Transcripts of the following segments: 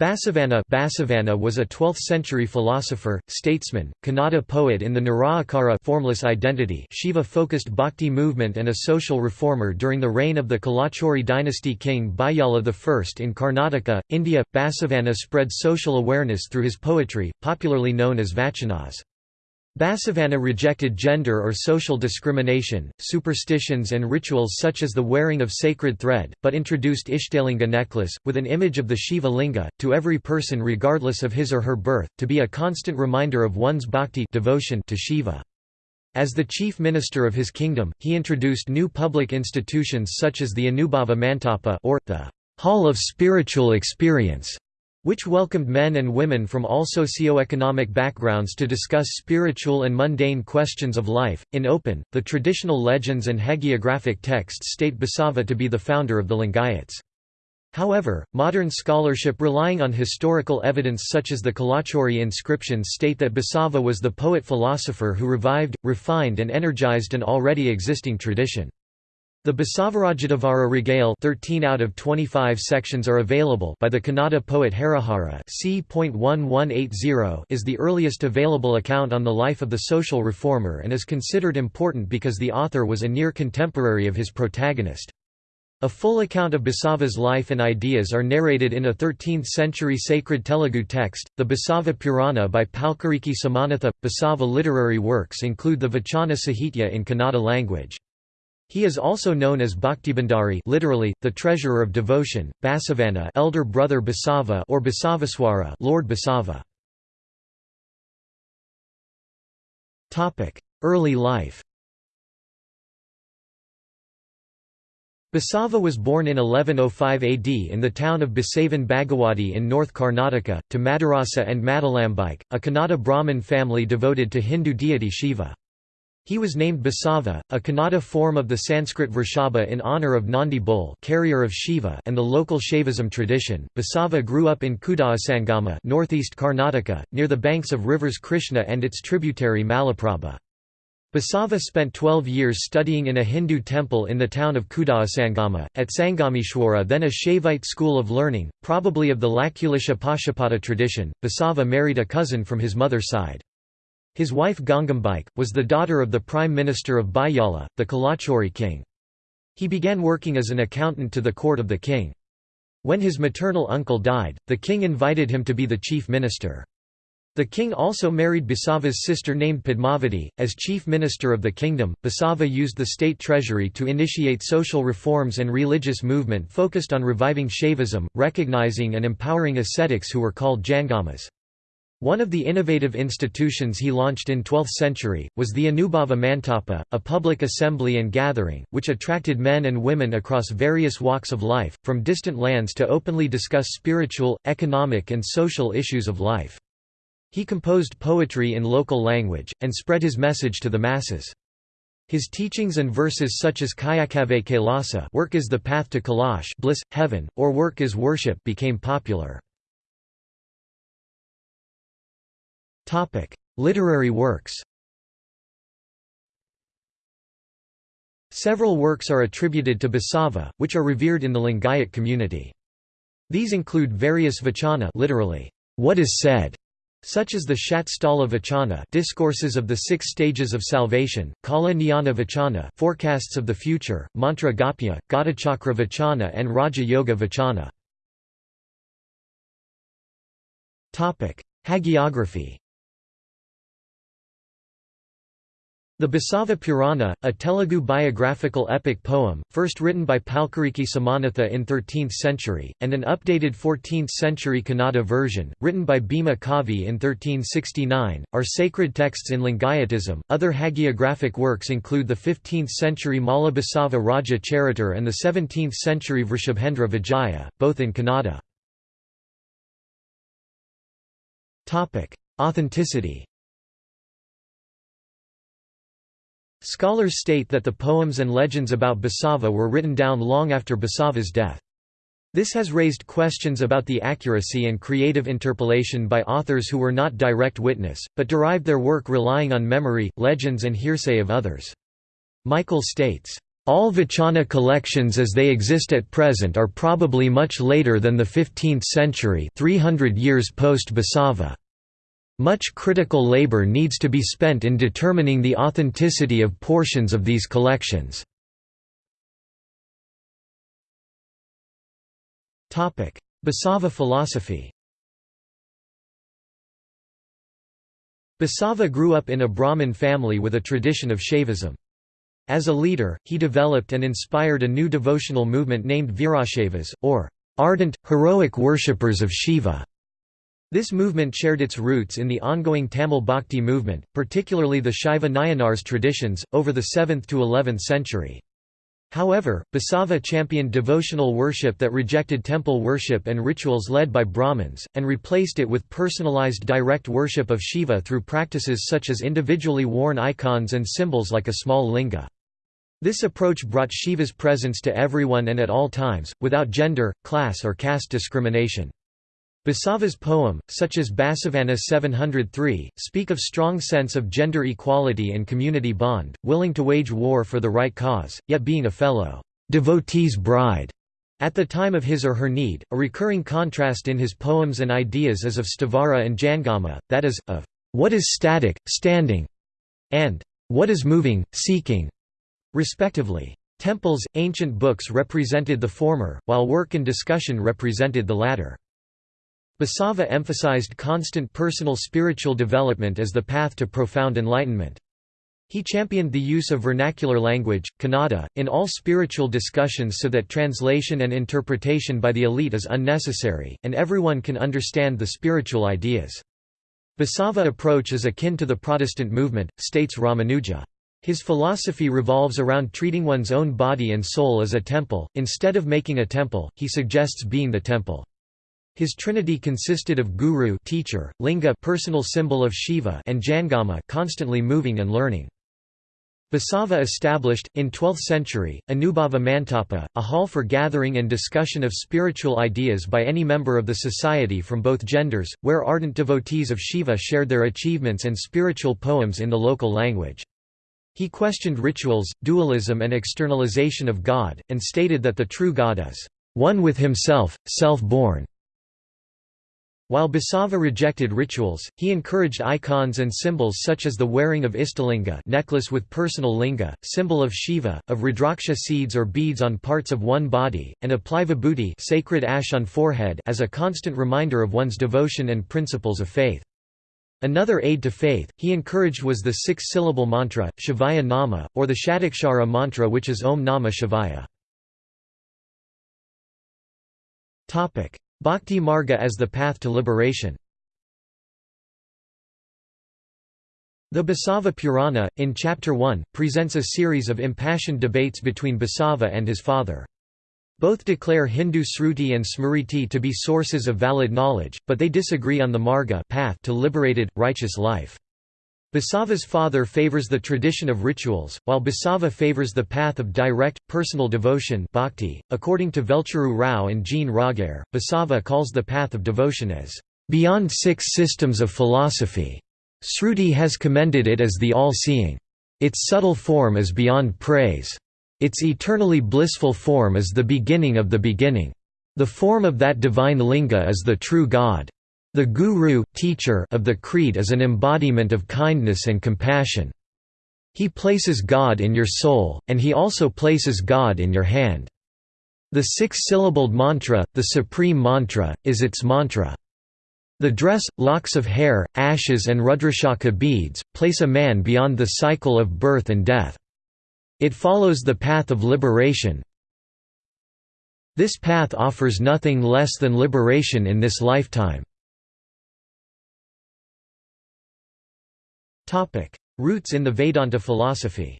Basavanna Basavanna was a 12th-century philosopher, statesman, Kannada poet in the Nirakara formless identity Shiva-focused bhakti movement and a social reformer during the reign of the Kalachuri dynasty king Bayala I in Karnataka, India. Basavanna spread social awareness through his poetry, popularly known as vachanas. Basavanna rejected gender or social discrimination, superstitions and rituals such as the wearing of sacred thread, but introduced Ishtalinga necklace, with an image of the Shiva linga, to every person regardless of his or her birth, to be a constant reminder of one's bhakti devotion to Shiva. As the chief minister of his kingdom, he introduced new public institutions such as the Anubhava Mantapa or the Hall of Spiritual Experience, which welcomed men and women from all socio-economic backgrounds to discuss spiritual and mundane questions of life. In open, the traditional legends and hagiographic texts state Basava to be the founder of the Lingayats. However, modern scholarship relying on historical evidence such as the Kalachuri inscriptions state that Basava was the poet-philosopher who revived, refined and energized an already existing tradition. The Basavarajadevara Ragale 13 out of 25 sections are available by the Kannada poet Harihara c.1180 is the earliest available account on the life of the social reformer and is considered important because the author was a near contemporary of his protagonist. A full account of Basava's life and ideas are narrated in a 13th-century sacred Telugu text, the Basava Purana by Palkuriki Somanatha. Basava literary works include the Vachana Sahitya in Kannada language. He is also known as Bhaktibhandari literally, the treasurer of devotion, Basavanna elder brother Basava or Basaveshwara Lord Basava. Early life Basava was born in 1105 AD in the town of Basavan Bagewadi in North Karnataka, to Madarasa and Madalambike, a Kannada Brahmin family devoted to Hindu deity Shiva. He was named Basava, a Kannada form of the Sanskrit Vrishabha in honor of Nandi bull carrier of Shiva and the local Shaivism tradition. Basava grew up in Kudasangama northeast Karnataka, near the banks of rivers Krishna and its tributary Malaprabha. Basava spent 12 years studying in a Hindu temple in the town of Kudasangama, at Sangameshwara then a Shaivite school of learning, probably of the Lakulisha Pashupata tradition. Basava married a cousin from his mother's side. His wife Gangambike, was the daughter of the Prime Minister of Bayala, the Kalachuri king. He began working as an accountant to the court of the king. When his maternal uncle died, the king invited him to be the chief minister. The king also married Basava's sister named Padmavati. As chief minister of the kingdom, Basava used the state treasury to initiate social reforms and religious movement focused on reviving Shaivism, recognizing and empowering ascetics who were called Jangamas. One of the innovative institutions he launched in 12th century, was the Anubhava Mantapa, a public assembly and gathering, which attracted men and women across various walks of life, from distant lands to openly discuss spiritual, economic and social issues of life. He composed poetry in local language, and spread his message to the masses. His teachings and verses such as Kayakave Kailasa work is the path to Kailash bliss, heaven, or work is worship became popular. Literary works Several works are attributed to Basava, which are revered in the Lingayat community. These include various vachana literally, what is said, such as the Shatsthala Vachana discourses of the six stages of salvation, Kala Jnana Vachana forecasts of the future, Mantra Gopya, Gadachakra Vachana and Raja Yoga Vachana. Hagiography The Basava Purana, a Telugu biographical epic poem, first written by Palkuriki Somanatha in 13th century, and an updated 14th century Kannada version, written by Bhima Kavi in 1369, are sacred texts in Lingayatism. Other hagiographic works include the 15th century Mala Basava Raja Charitar and the 17th century Vrishabhendra Vijaya, both in Kannada. Authenticity Scholars state that the poems and legends about Basava were written down long after Basava's death. This has raised questions about the accuracy and creative interpolation by authors who were not direct witness, but derived their work relying on memory, legends and hearsay of others. Michael states, All Vachana collections as they exist at present are probably much later than the 15th century 300 years post-Basava. Much critical labor needs to be spent in determining the authenticity of portions of these collections. Basava philosophy Basava grew up in a Brahmin family with a tradition of Shaivism. As a leader, he developed and inspired a new devotional movement named Virashaivas, or ardent, heroic worshippers of Shiva. This movement shared its roots in the ongoing Tamil Bhakti movement, particularly the Shaiva Nayanars traditions, over the 7th to 11th century. However, Basava championed devotional worship that rejected temple worship and rituals led by Brahmins, and replaced it with personalized direct worship of Shiva through practices such as individually worn icons and symbols like a small linga. This approach brought Shiva's presence to everyone and at all times, without gender, class or caste discrimination. Basava's poem, such as Basavanna 703, speak of strong sense of gender equality and community bond, willing to wage war for the right cause, yet being a fellow devotee's bride at the time of his or her need. A recurring contrast in his poems and ideas is of Sthavara and Jangama, that is, of what is static, standing, and what is moving, seeking, respectively. Temples, ancient books represented the former, while work and discussion represented the latter. Basava emphasized constant personal spiritual development as the path to profound enlightenment. He championed the use of vernacular language, Kannada, in all spiritual discussions so that translation and interpretation by the elite is unnecessary, and everyone can understand the spiritual ideas. Basava approach is akin to the Protestant movement, states Ramanujan. His philosophy revolves around treating one's own body and soul as a temple, instead of making a temple, he suggests being the temple. His trinity consisted of guru teacher, linga personal symbol of Shiva and jangama constantly moving and learning. Basava established, in 12th century, Anubhava Mantapa, a hall for gathering and discussion of spiritual ideas by any member of the society from both genders, where ardent devotees of Shiva shared their achievements and spiritual poems in the local language. He questioned rituals, dualism and externalization of God, and stated that the true God is one with himself, self-born. While Basava rejected rituals, he encouraged icons and symbols such as the wearing of Ishtalinga necklace with personal linga, symbol of Shiva, of Rudraksha seeds or beads on parts of one body, and apply vibhuti sacred ash on forehead as a constant reminder of one's devotion and principles of faith. Another aid to faith, he encouraged was the six-syllable mantra, Shivaya Nama, or the Shatakshara mantra which is Om Namah Shivaya. Bhakti Marga as the path to liberation The Basava Purana, in Chapter 1, presents a series of impassioned debates between Basava and his father. Both declare Hindu Sruti and Smriti to be sources of valid knowledge, but they disagree on the marga path to liberated, righteous life. Basava's father favors the tradition of rituals, while Basava favors the path of direct, personal devotion bhakti. .According to Velcheru Rao and Gene Roghair, Basava calls the path of devotion as, "...beyond six systems of philosophy." Sruti has commended it as the all-seeing. Its subtle form is beyond praise. Its eternally blissful form is the beginning of the beginning. The form of that divine linga is the true God. The guru teacher of the creed is an embodiment of kindness and compassion. He places God in your soul, and he also places God in your hand. The six-syllabled mantra, the supreme mantra, is its mantra. The dress, locks of hair, ashes and Rudrakshaka beads, place a man beyond the cycle of birth and death. It follows the path of liberation. This path offers nothing less than liberation in this lifetime. Roots in the Vedanta philosophy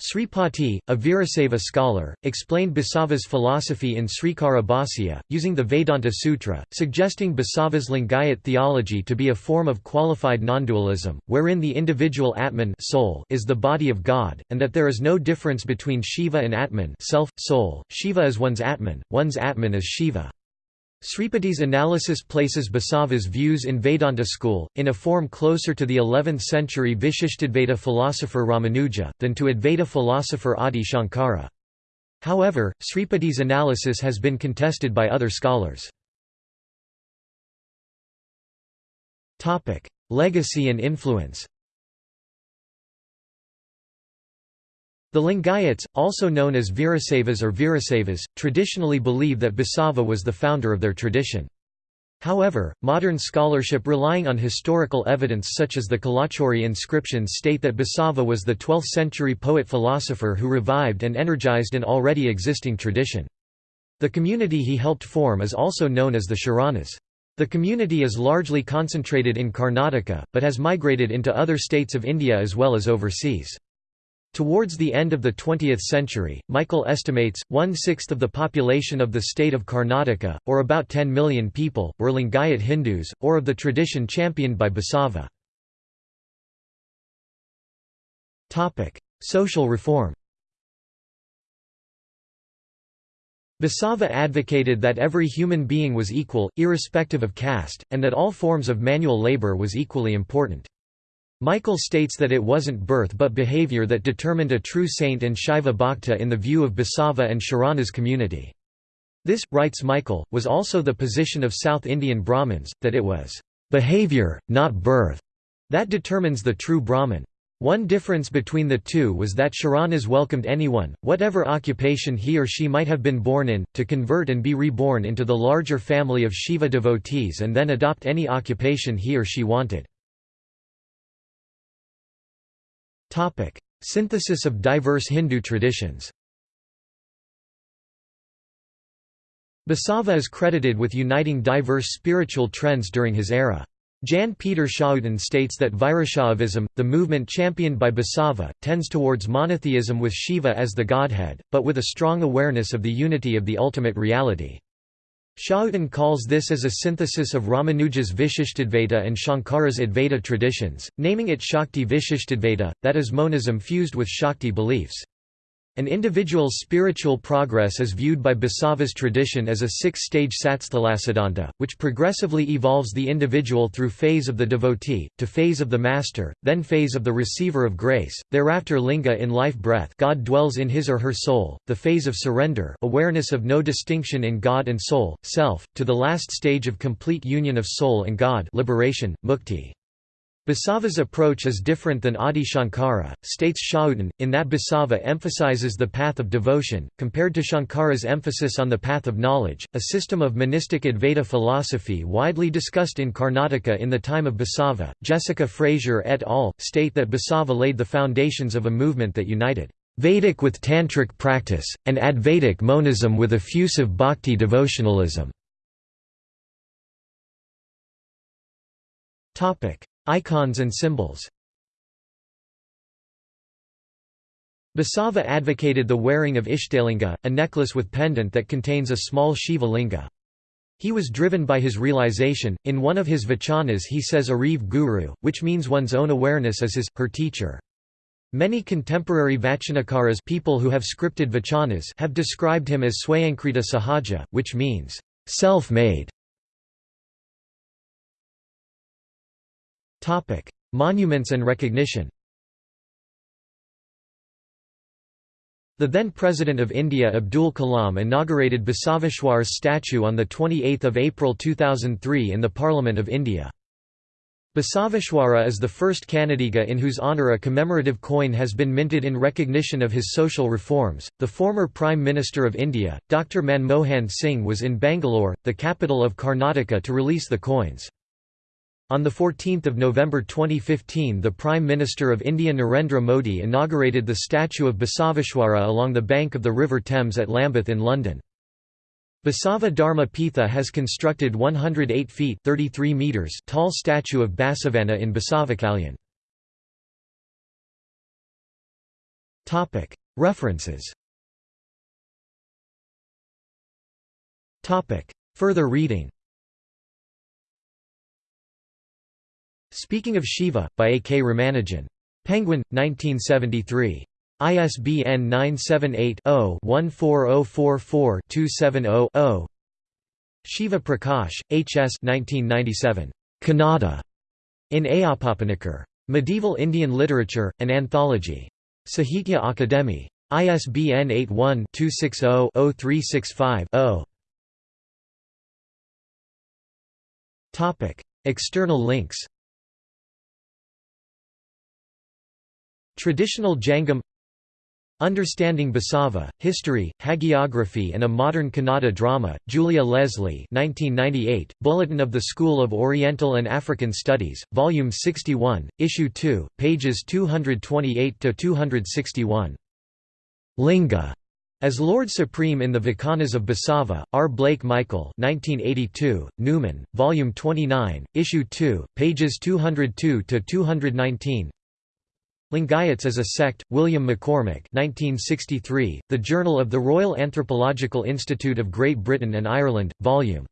Sripati, a Virasaiva scholar, explained Basava's philosophy in Srikara Bhasya, using the Vedanta Sutra, suggesting Basava's Lingayat theology to be a form of qualified nondualism, wherein the individual Atman soul is the body of God, and that there is no difference between Shiva and Atman self, soul. Shiva is one's Atman, one's Atman is Shiva. Sripati's analysis places Basava's views in Vedanta school, in a form closer to the 11th-century Vishishtadvaita philosopher Ramanuja, than to Advaita philosopher Adi Shankara. However, Sripati's analysis has been contested by other scholars. Legacy and influence The Lingayats, also known as Virasavas or Virasavas, traditionally believe that Basava was the founder of their tradition. However, modern scholarship relying on historical evidence such as the Kalachuri inscriptions state that Basava was the 12th-century poet-philosopher who revived and energized an already existing tradition. The community he helped form is also known as the Sharanas. The community is largely concentrated in Karnataka, but has migrated into other states of India as well as overseas. Towards the end of the 20th century, Michael estimates, one-sixth of the population of the state of Karnataka, or about 10 million people, were Lingayat Hindus, or of the tradition championed by Basava. Social reform Basava advocated that every human being was equal, irrespective of caste, and that all forms of manual labor was equally important. Michael states that it wasn't birth but behavior that determined a true saint and Shaiva bhakta in the view of Basava and Sharana's community. This, writes Michael, was also the position of South Indian Brahmins, that it was behavior, not birth, that determines the true Brahmin. One difference between the two was that Sharanas welcomed anyone, whatever occupation he or she might have been born in, to convert and be reborn into the larger family of Shiva devotees and then adopt any occupation he or she wanted. Synthesis of diverse Hindu traditions Basava is credited with uniting diverse spiritual trends during his era. Jan Peter Schouten states that Virashaivism, the movement championed by Basava, tends towards monotheism with Shiva as the godhead, but with a strong awareness of the unity of the ultimate reality. Schouten calls this as a synthesis of Ramanuja's Vishishtadvaita and Shankara's Advaita traditions, naming it Shakti Vishishtadvaita, that is monism fused with Shakti beliefs. An individual's spiritual progress is viewed by Basava's tradition as a six-stage satsthalasiddhanta, which progressively evolves the individual through phase of the devotee, to phase of the master, then phase of the receiver of grace, thereafter linga in life breath God dwells in his or her soul, the phase of surrender awareness of no distinction in God and soul, self, to the last stage of complete union of soul and God liberation, mukti. Basava's approach is different than Adi Shankara, states Schouten, in that Basava emphasizes the path of devotion, compared to Shankara's emphasis on the path of knowledge, a system of monistic Advaita philosophy widely discussed in Karnataka in the time of Basava. Jessica Frazier et al. state that Basava laid the foundations of a movement that united Vedic with Tantric practice, and Advaitic monism with effusive bhakti devotionalism. Icons and symbols Basava advocated the wearing of Ishtalinga, a necklace with pendant that contains a small Shiva linga. He was driven by his realization. In one of his vachanas, he says Ariv Guru, which means one's own awareness as his, her teacher. Many contemporary vachanakaras people who have scripted vachanas have described him as Swayankrita Sahaja, which means self-made. Monuments and recognition The then President of India Abdul Kalam inaugurated Basaveshwar's statue on 28 April 2003 in the Parliament of India. Basaveshwara is the first Kannadiga in whose honour a commemorative coin has been minted in recognition of his social reforms. The former Prime Minister of India, Dr. Manmohan Singh, was in Bangalore, the capital of Karnataka, to release the coins. On 14 November 2015 the Prime Minister of India Narendra Modi inaugurated the statue of Basaveshwara along the bank of the River Thames at Lambeth in London. Basava Dharma Pitha has constructed 108 feet 33 meters tall statue of Basavanna in Basavakalyan. References Further reading Speaking of Shiva, by A. K. Ramanujan. Penguin, 1973. ISBN 978 0 14044 270 0 Shiva Prakash, H.S. 1997. Kannada. In Ayappapanikar. Medieval Indian Literature, an Anthology. Sahitya Akademi. ISBN 81-260-0365-0. External links Traditional Jangam Understanding Basava, History, Hagiography and a Modern Kannada Drama, Julia Leslie 1998, Bulletin of the School of Oriental and African Studies, Volume 61, Issue 2, pages 228–261. Linga as Lord Supreme in the Vikanas of Basava, R. Blake Michael 1982, Numen, Volume 29, Issue 2, pages 202–219 Lingayats as a Sect, William McCormack 1963, The Journal of the Royal Anthropological Institute of Great Britain and Ireland, Vol.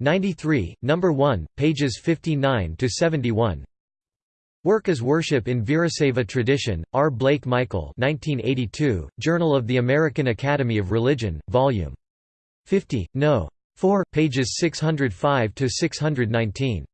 93, No. 1, pages 59–71 Work as Worship in Virasaiva Tradition, R. Blake Michael 1982, Journal of the American Academy of Religion, Vol. 50, No. 4, pages 605–619